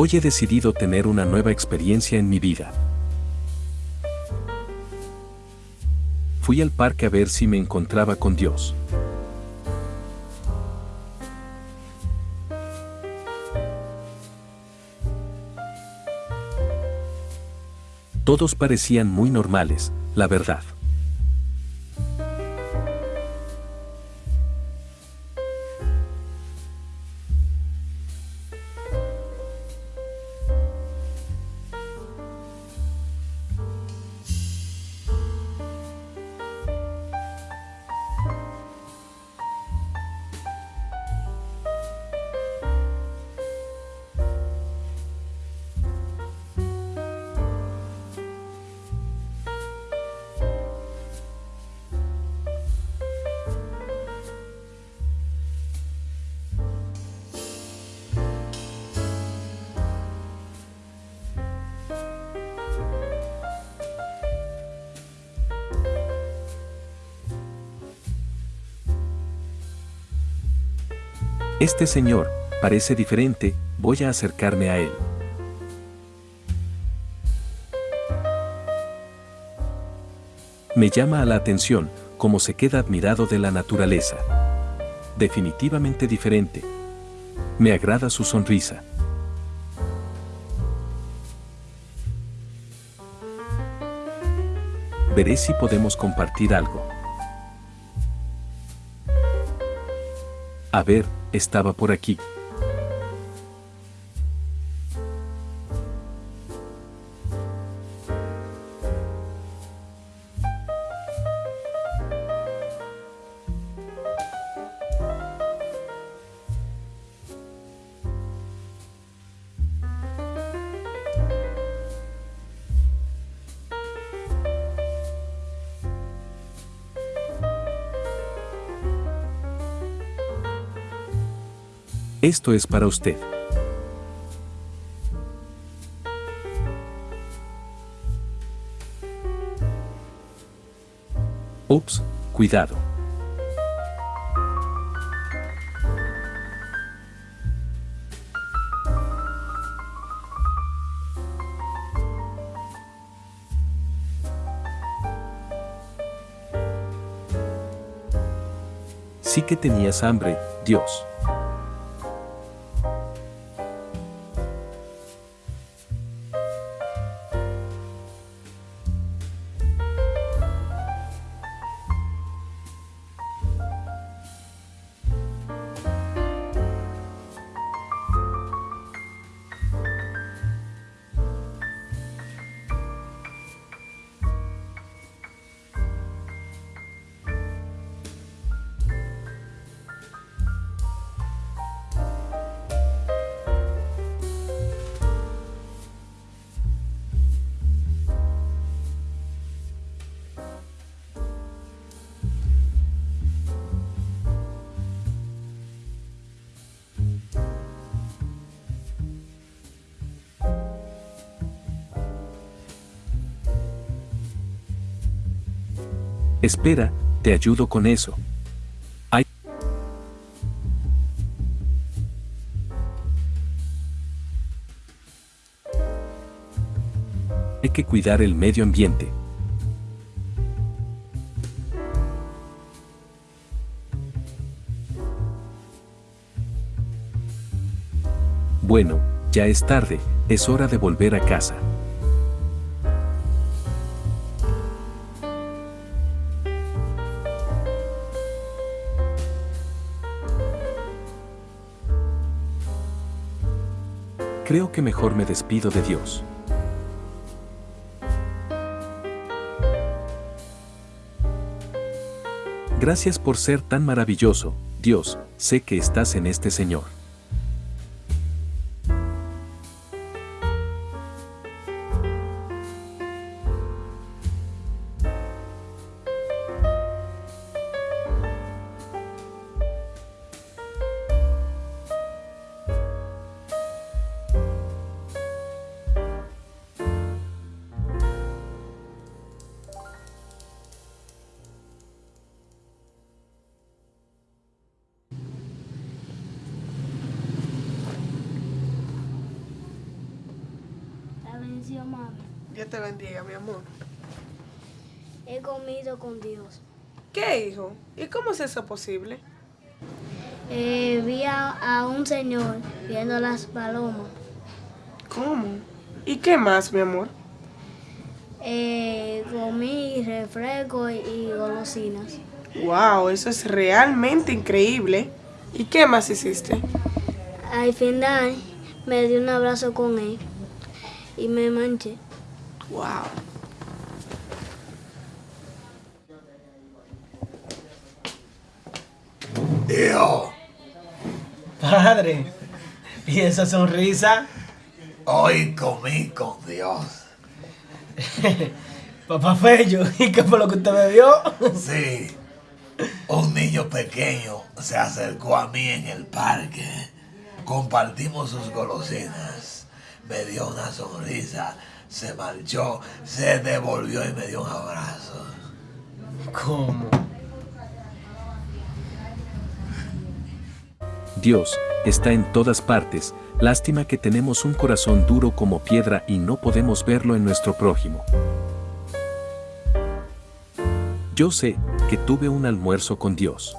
Hoy he decidido tener una nueva experiencia en mi vida. Fui al parque a ver si me encontraba con Dios. Todos parecían muy normales, la verdad. Este señor, parece diferente, voy a acercarme a él. Me llama a la atención cómo se queda admirado de la naturaleza. Definitivamente diferente. Me agrada su sonrisa. Veré si podemos compartir algo. A ver, estaba por aquí. Esto es para usted. Ups, cuidado. Sí que tenías hambre, Dios. Espera, te ayudo con eso. Hay que cuidar el medio ambiente. Bueno, ya es tarde, es hora de volver a casa. Creo que mejor me despido de Dios. Gracias por ser tan maravilloso, Dios, sé que estás en este Señor. Dios te bendiga, mi amor. He comido con Dios. ¿Qué, hijo? ¿Y cómo es eso posible? Eh, vi a, a un señor viendo las palomas. ¿Cómo? ¿Y qué más, mi amor? Eh, comí refresco y, y golosinas. Wow, eso es realmente increíble. ¿Y qué más hiciste? Al final me di un abrazo con él y me manché. Wow. Hijo, Padre, ¿y esa sonrisa? hoy comí con Dios. Papá Fello, ¿y qué fue lo que usted me vio? Sí, un niño pequeño se acercó a mí en el parque. Compartimos sus golosinas. Me dio una sonrisa, se marchó, se devolvió y me dio un abrazo. ¿Cómo? Dios está en todas partes, lástima que tenemos un corazón duro como piedra y no podemos verlo en nuestro prójimo. Yo sé que tuve un almuerzo con Dios.